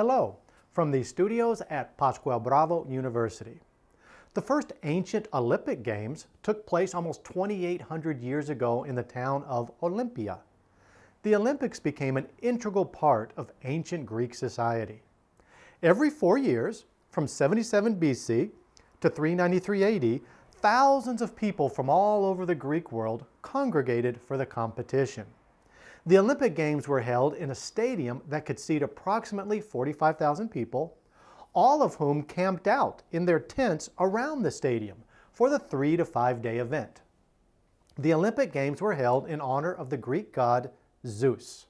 Hello, from the studios at Pascual Bravo University. The first ancient Olympic Games took place almost 2,800 years ago in the town of Olympia. The Olympics became an integral part of ancient Greek society. Every four years, from 77 BC to 393 AD, thousands of people from all over the Greek world congregated for the competition. The Olympic Games were held in a stadium that could seat approximately 45,000 people, all of whom camped out in their tents around the stadium for the three to five day event. The Olympic Games were held in honor of the Greek god Zeus.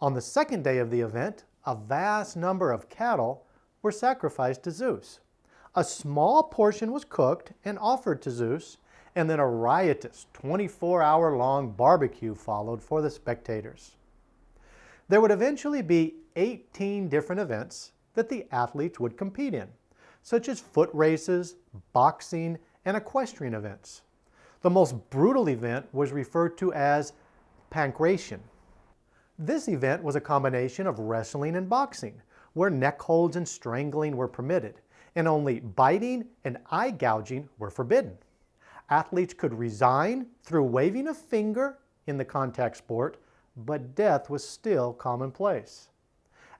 On the second day of the event, a vast number of cattle were sacrificed to Zeus. A small portion was cooked and offered to Zeus, and then a riotous 24-hour long barbecue followed for the spectators. There would eventually be 18 different events that the athletes would compete in, such as foot races, boxing, and equestrian events. The most brutal event was referred to as pankration. This event was a combination of wrestling and boxing, where neck holds and strangling were permitted, and only biting and eye gouging were forbidden athletes could resign through waving a finger in the contact sport, but death was still commonplace.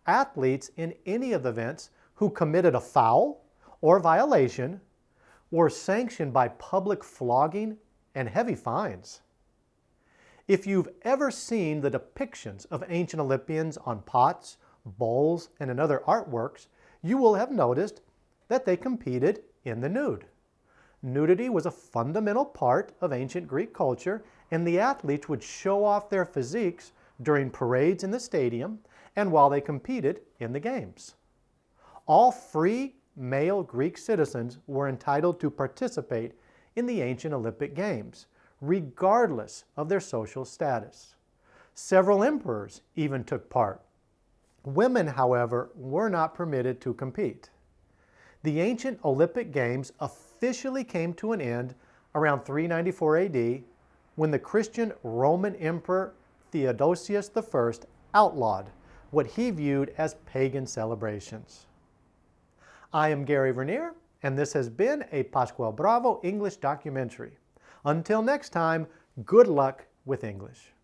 Athletes in any of the events who committed a foul or violation were sanctioned by public flogging and heavy fines. If you've ever seen the depictions of ancient Olympians on pots, bowls, and in other artworks, you will have noticed that they competed in the nude. Nudity was a fundamental part of ancient Greek culture, and the athletes would show off their physiques during parades in the stadium and while they competed in the games. All free male Greek citizens were entitled to participate in the ancient Olympic Games, regardless of their social status. Several emperors even took part. Women, however, were not permitted to compete. The ancient Olympic Games officially came to an end around 394 AD when the Christian Roman Emperor Theodosius I outlawed what he viewed as pagan celebrations. I am Gary Vernier, and this has been a Pascual Bravo English documentary. Until next time, good luck with English.